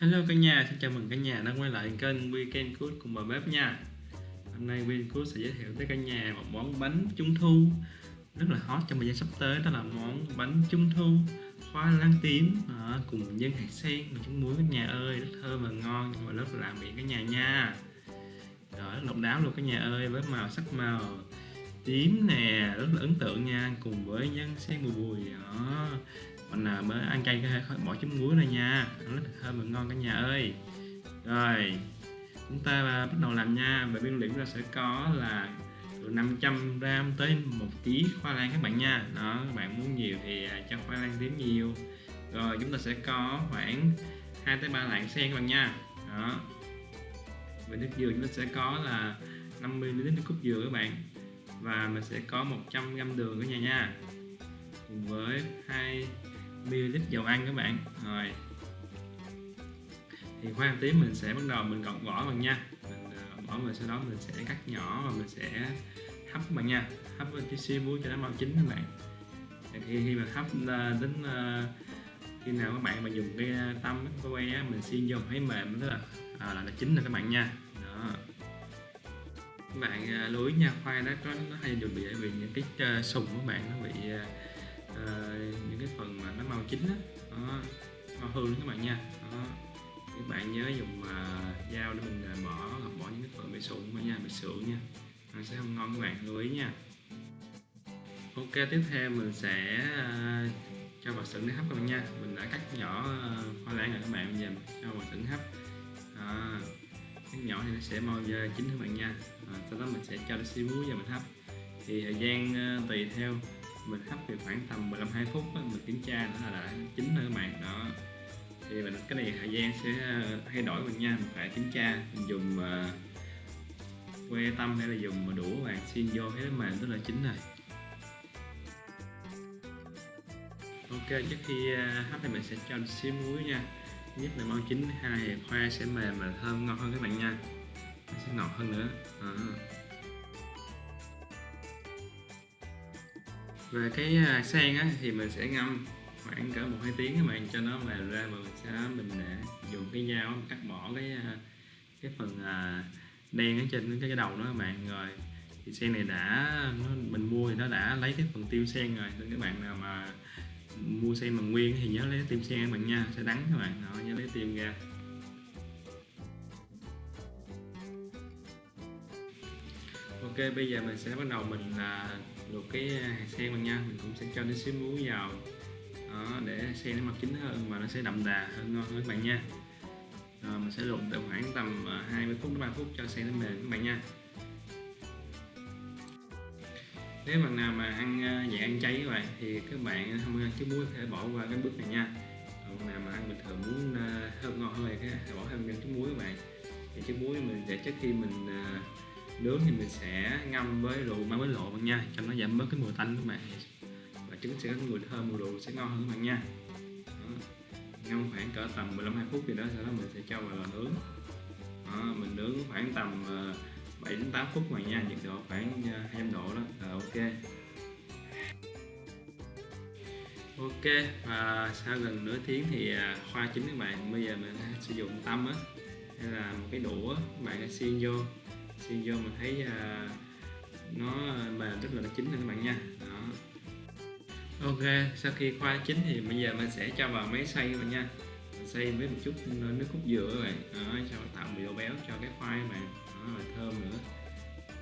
Hello cả nhà, xin chào mừng cả nhà đã quay lại kênh Weekend Cook cùng bà bếp nha. Hôm nay Weekend Cook sẽ giới thiệu tới cả nhà một món bánh trung thu. Rất là hot trong thời gian sắp tới đó là món bánh trung thu khoai lang tím à, cùng nhân hạt sen và trứng muối. Cả nhà ơi rất thơm và ngon nhưng mà rất là làm miệng cả nhà nha. Rồi rất độc đáo luôn cả nhà ơi với màu sắc màu tím nè rất là ấn tượng nha cùng với nhân sen bùi bùi đó mình à, mới ăn chay cái bỏ chấm muối này nha. Rất là thơm và ngon cả nhà ơi. Rồi chúng ta à, bắt đầu làm nha. Về nguyên liệu chúng ta sẽ có là từ 500 gram tới 1 kg khoai lang các bạn nha. Đó các bạn muốn nhiều thì à, cho khoai lang tím nhiều. Rồi chúng ta sẽ có khoảng 2 tới 3 lạng sen các bạn nha. Đó. Về nước dừa chúng ta sẽ có là 50 ml nước cốt dừa các bạn. Và mình sẽ có 100 g đường cả nhà nha. Cùng với 2 ml dầu ăn các bạn. Rồi. Thì khoai tím mình sẽ bắt đầu mình gọt vỏ bằng nha. Mình uh, bỏ vào sau đó mình sẽ cắt nhỏ và mình sẽ hấp bạn nha. Hấp với tí xíu muối cho nó mau chín các bạn. Thì khi, khi mà hấp uh, đến uh, khi nào các bạn mà dùng cái tăm cái que á, mình xiên vô thấy mềm tức là à, là, là chín rồi các bạn nha. Đó. Các bạn uh, lưu ý nha khoai đó có nó hay dùng bị vì những cái uh, sùng của bạn nó bị uh, chín đó. đó, màu hương các bạn nha. Đó. các bạn nhớ dùng uh, dao để mình uh, bỏ bỏ những cái phần bị sụn nha bị sượng nha. Nó sẽ không ngon các bạn lưu ý nha. Ok tiếp theo mình sẽ uh, cho vào sửng để hấp các bạn nha. Mình đã cắt nhỏ uh, hoa lan rồi các bạn bây giờ cho vào sửng hấp. À, cắt nhỏ thì nó sẽ mau chín các bạn nha. À, sau đó mình sẽ cho nó xí muối vào mình hấp. Thì thời gian uh, tùy theo mình hấp thì khoảng tầm 15 20 phút đó, mình kiểm tra nó là đã chín rồi các bạn đó. Thì mình cái này thời gian sẽ ờ, thay đổi mình nha mình phải kiểm tra mình dùng uh, que tâm hay là dùng mà đũa bạn xin vô thấy nó mềm tức là chín rồi. Ok trước khi ờ, hấp thì mình sẽ cho xíu muối nha. Nhất là mau chín hai khoai sẽ mềm và thơm ngon hơn các bạn nha. Nó sẽ ngọt hơn nữa. À. về cái à, sen á, thì mình sẽ ngâm khoảng cỡ một hai tiếng các bạn cho nó mềm ra và mình sẽ mình để dùng cái dao cắt bỏ cái à, cái phần à, đen ở trên cái đầu đó các bạn. Rồi thì sen này đã nó, mình mua thì nó đã lấy cái phần tiêu sen rồi. Nên các bạn nào mà mua sen bằng nguyên thì nhớ lấy tim sen các bạn nha sẽ đắng các bạn. Đó, nhớ lấy tim ra. Ok bây giờ mình sẽ bắt đầu mình là luộc cái à, hạt sen mình nha. Mình cũng sẽ cho nó xíu muối vào. Đó, để sen nó màu chín hơn và nó sẽ đậm đà hơn ngon hơn các bạn nha. Rồi mình sẽ luộc từ khoảng tầm à, 20 phút đến 3 phút cho sen nó mềm các bạn nha. Nếu bạn nào mà ăn à, dạng ăn cháy các bạn thì các bạn không ăn trứng muối có thể bỏ qua cái bước này nha. Còn nào mà ăn bình thường muốn thơm ngon hơn thì cái bỏ thêm miếng muối các bạn. Thì chút muối mình để trước khi mình nướng thì mình sẽ ngâm với rượu mang với lộ bạn nha cho nó giảm bớt cái mùi tanh các bạn. Và trứng sẽ có mùi thơm mùi rượu sẽ ngon hơn các bạn nha. Đó. ngâm khoảng cỡ tầm 15 20 phút thì đó sau đó mình sẽ cho vào lò nướng. Đó, mình nướng khoảng tầm ờ, 7 đến 8 phút mà nha nhiệt độ khoảng ờ, 200 độ đó. Là ok. Ok và sau gần nửa tiếng thì ờ, khoai chín các bạn bây giờ mình sử dụng tăm á hay là một cái đũa các bạn xiên vô xuyên vô mình thấy à, nó mềm rất là nó chín nha các bạn nha. Đó. Ok sau khi khoai chín thì bây giờ mình sẽ cho vào máy xay các bạn nha. Xay với một chút nước cốt dừa các bạn. Đó, cho tạo độ béo cho cái khoai mà bạn đó, thơm nữa.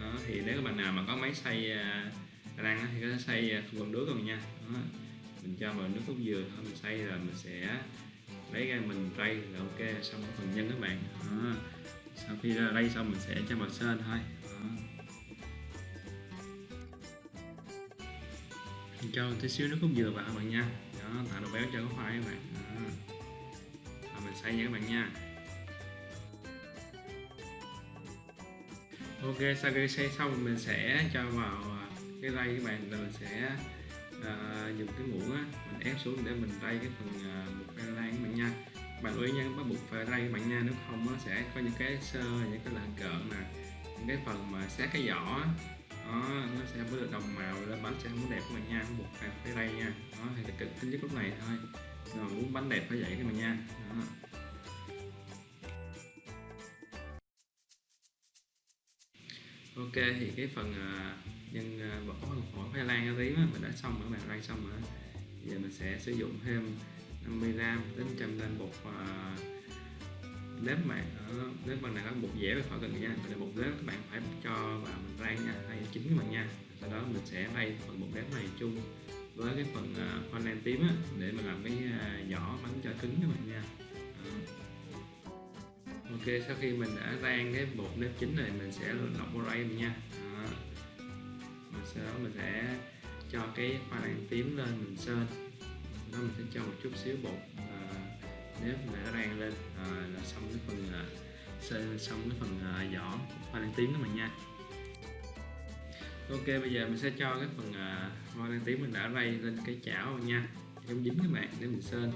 Đó, thì nếu các bạn nào mà có máy xay uh, thì có thể xay à, không cần nước rồi nha. Đó. mình cho vào nước cốt dừa thôi mình xay rồi mình sẽ lấy ra mình rây là ok xong phần nhân các bạn. Đó sau khi lay xong mình sẽ cho vào sên thôi. Đó. mình cho tí xíu nước cốt dừa vào các bạn nha. Đó tạo độ béo cho cái khoai các bạn. Đó. Và mình xay nha các bạn nha. Ok sau khi xay xong mình sẽ cho vào à, cái rây các bạn. Rồi mình sẽ uh, dùng cái muỗng á mình ép xuống để mình rây cái phần à, uh, một lan các bạn nha bạn lưu ý nha bắt buộc phải lay bạn nha nếu không nó sẽ có những cái sơ những cái lạng cợn nè những cái phần mà sát cái vỏ đó, nó sẽ không được đồng màu lên bánh sẽ không có đẹp của mình nha buộc phải phải lay nha. Đó thì cực tính nhất lúc này thôi. Rồi muốn bánh đẹp phải vậy các bạn nha. Đó. ok thì cái phần à, nhân vỏ hồng phổi khoai lang tím mình đã xong rồi các bạn rang xong rồi giờ mình sẽ sử dụng thêm 50g đến 100g bột uh, nếp bạn ở nếp bằng này có bột dẻo khỏi cần nha. Để bột nếp các bạn phải cho vào mình rang nha hay chín các bạn nha. Sau đó mình sẽ rang phần bột nếp này chung với cái phần uh, khoai lang tím á, để mình làm cái à, uh, vỏ bánh cho cứng các bạn nha. Ok sau khi mình đã rang cái bột nếp chín này mình sẽ lọc vào đây nha. Đó. Sau đó mình sẽ cho cái khoai lang tím lên mình sơn đó mình sẽ cho một chút xíu bột à, nếp đã rang lên à, là xong cái phần à, xong cái phần à, vỏ hoa lan tím đó mình nha. Ok bây giờ mình sẽ cho cái phần à, hoa lan tím mình đã rây lên cái chảo nha. Giống dính các bạn để mình sơn.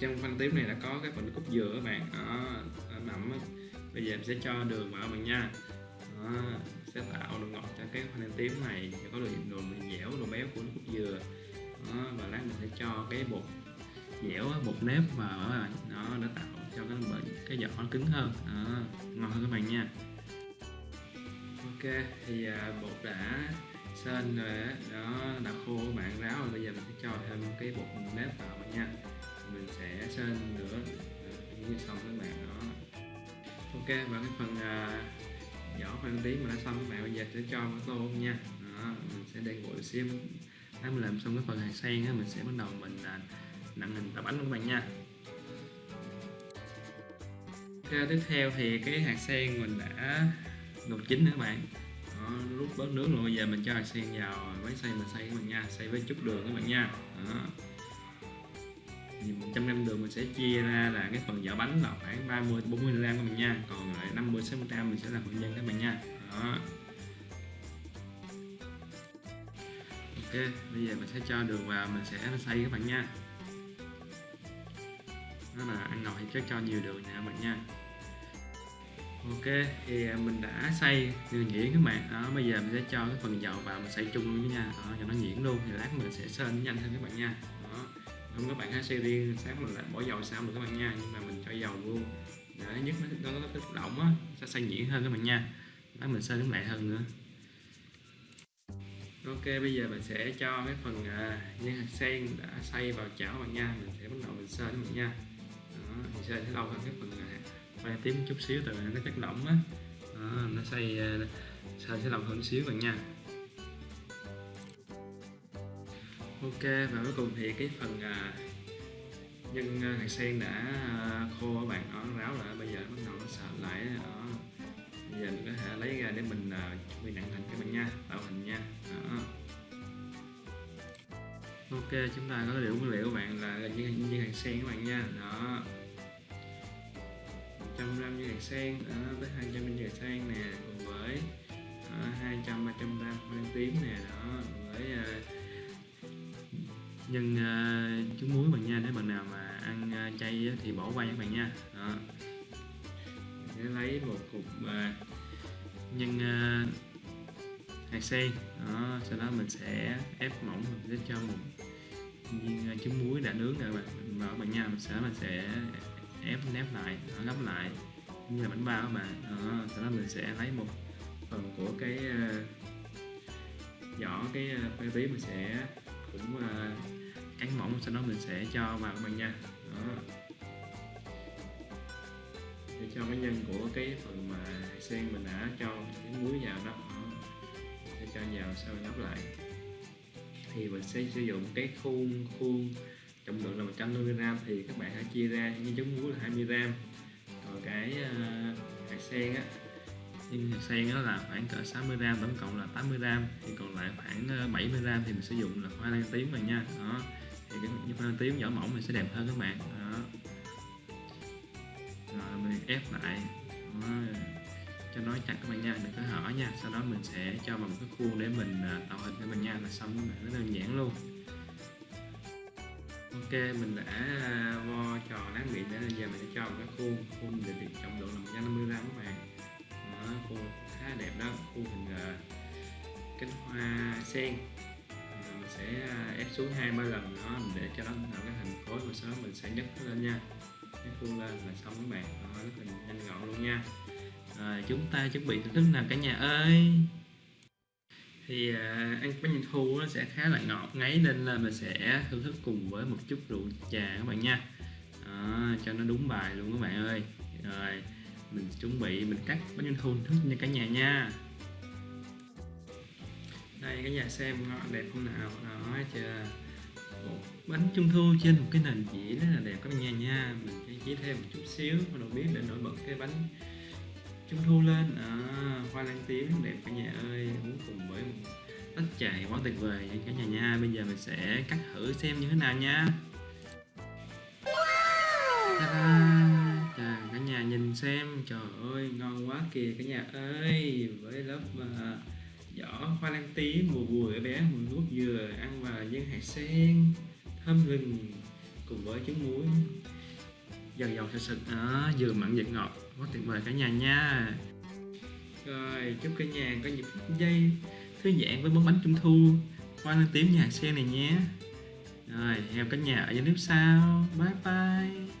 Trong khoai tím này đã có cái phần cúc dừa các bạn đó à, mặn bây giờ mình sẽ cho đường vào mình nha. Đó, sẽ tạo độ ngọt cho cái hoa lan tím này có độ độ dẻo độ béo của nước cúc dừa đó, và lát mình sẽ cho cái bột dẻo bột nếp vào nó đã tạo cho cái cái vỏ nó cứng hơn. Đó, ngon hơn các bạn nha. Ok thì à, bột đã sên rồi đó, đã khô các bạn ráo rồi bây giờ mình sẽ cho thêm cái bột nếp vào bạn nha. Mình sẽ sên nữa à, như xong các bạn đó. Ok và cái phần à, vỏ khoai tím mà đã xong các bạn bây giờ sẽ cho vào tô nha. Đó, mình sẽ để nguội xíu để mình làm xong cái phần hạt sen á mình sẽ bắt đầu mình à, nặng hình tạo bánh các bạn nha. Cái tiếp theo thì cái hạt sen mình đã luộc chín nữa các bạn. Đó, rút bớt nước rồi bây giờ mình cho hạt sen vào máy xay mình xay các bạn nha. Xay với chút đường các bạn nha. Đó. thì 100 gram đường mình sẽ chia ra là cái phần vỏ bánh là khoảng 30 40 gram các bạn nha. Còn lại 50 60 gram mình sẽ làm phần nhân các bạn nha. Đó. Ok bây giờ mình sẽ cho đường vào mình sẽ xay các bạn nha. Đó là ăn ngọt thì chắc cho nhiều đường nè các bạn nha. Ok thì à, mình đã xay đường nhuyễn các bạn. Đó bây giờ mình sẽ cho cái phần dầu vào mình xay chung luôn nha. Đó, cho nó nhuyễn luôn thì lát mình sẽ sên nhanh hơn các bạn nha. Đó không các bạn hãy xay riêng sáng mình lại bỏ dầu sao được các bạn nha nhưng mà mình cho dầu luôn. Để nhất nó nó có động á sẽ xay nhuyễn hơn các bạn nha. Lát mình sên nó lại hơn nữa ok bây giờ mình sẽ cho cái phần à, nhân hạt sen đã xay vào chảo bạn nha. Mình sẽ bắt đầu mình sên các bạn nha. Đó, mình sên sẽ lâu hơn cái phần à, khoai tím chút xíu từ nó chất lỏng á. Nó xay à, xay sẽ lâu hơn xíu bạn nha. Ok và cuối cùng thì cái phần à, nhân hạt sen đã à, khô các bạn nó ráo lại. Bây giờ bắt đầu nó sợ lại đó bây giờ mình có thể lấy ra để mình à, chuẩn bị nặng hình các bạn nha tạo hình nha. Đó. ok chúng ta có liệu nguyên liệu các bạn là như, như hàng sen các bạn nha. Đó. 100 như hạt sen đó, tới 200 như hạt sen nè cùng với đó, 200 300 gram khoai tím nè đó với uh, nhân uh, trứng muối bạn nha. Nếu bạn nào mà ăn uh, chay thì bỏ qua các bạn nha. Đó để một cục à, nhân à, hạt sen. Đó sau đó mình sẽ ép mỏng mình sẽ cho một viên à, trứng muối đã nướng rồi bạn vào bằng bạn nha mình sẽ mình sẽ ép nép lại gấp lại như là bánh bao các bạn. Đó, sau đó mình sẽ lấy một phần của cái à, vỏ cái à, phê bí tí mình sẽ cũng uh, cắn mỏng sau đó mình sẽ cho vào các bạn nha. Đó để cho cái nhân của cái phần mà sen mình đã cho cái muối vào đó, để cho vào sau nhấp lại. Thì mình sẽ sử dụng cái khuôn khuôn trọng lượng là 150 g thì các bạn hãy chia ra như trứng muối là 20 g còn cái ờ, uh, hạt sen á nhưng hạt sen đó là khoảng cỡ 60 g tổng cộng là 80 g thì còn lại khoảng ờ, 70 g thì mình sử dụng là hoa lan tím rồi nha. Đó. Thì cái hoa lan tím vỏ mỏng mình sẽ đẹp hơn các bạn. Đó ép lại. Đó. cho nó chặt các bạn nha đừng có hở nha. Sau đó mình sẽ cho vào một cái khuôn để mình à, tạo hình cho mình nha là xong. Các bạn rất đơn giản luôn. Ok mình đã à, vo tròn láng miệng để giờ mình sẽ cho một cái khuôn. Khuôn để trọng lượng là 150 gram các bạn. Đó, khuôn khá đẹp đó. Khuôn hình à, cánh hoa sen. Mình sẽ ép xuống hai ba lần đó để cho nó tạo cái hình khối và sau đó mình sẽ nhấc nó lên nha cái khuôn lên là xong các bạn. Đó, rất là nhanh gọn luôn nha. Rồi chúng ta chuẩn bị thưởng thức nào cả nhà ơi. Thì à, ăn bánh trung thu nó sẽ khá là ngọt ngấy nên là mình sẽ thưởng thức cùng với một chút rượu trà các bạn nha. Đó, cho nó đúng bài luôn các bạn ơi. Rồi mình chuẩn bị mình cắt bánh trung thu thức nha cả nhà nha. Đây cả nhà xem ngon đẹp không nào? Đó chưa? Bánh trung thu trên một cái nền dĩa rất là đẹp các nhà nha. Mình sẽ chỉ thêm một chút xíu đầu biết để nổi bật cái bánh trung thu lên. À, hoa lan tím đẹp cả nhà ơi. Uống cùng với một tách trà quá tuyệt vời nha cả nhà nha. Bây giờ mình sẽ cắt thử xem như thế nào nha! Chà, cả nhà nhìn xem. Trời ơi ngon quá kìa cả nhà ơi. Với lớp uh, giỏ, hoa lan tím mùa bùi bé, mùi nước dừa, ăn và nhân hạt sen, thơm gừng cùng với trứng muối. Dần dầu sệt sệt, đó, vừa mặn vừa ngọt, quá tuyệt vời cả nhà nha. Rồi, chúc cả nhà có những phút giây thư giãn với món bánh trung thu, hoa lan tím nhà sen này nhé. Rồi, hẹn cả nhà ở những clip sau. Bye bye.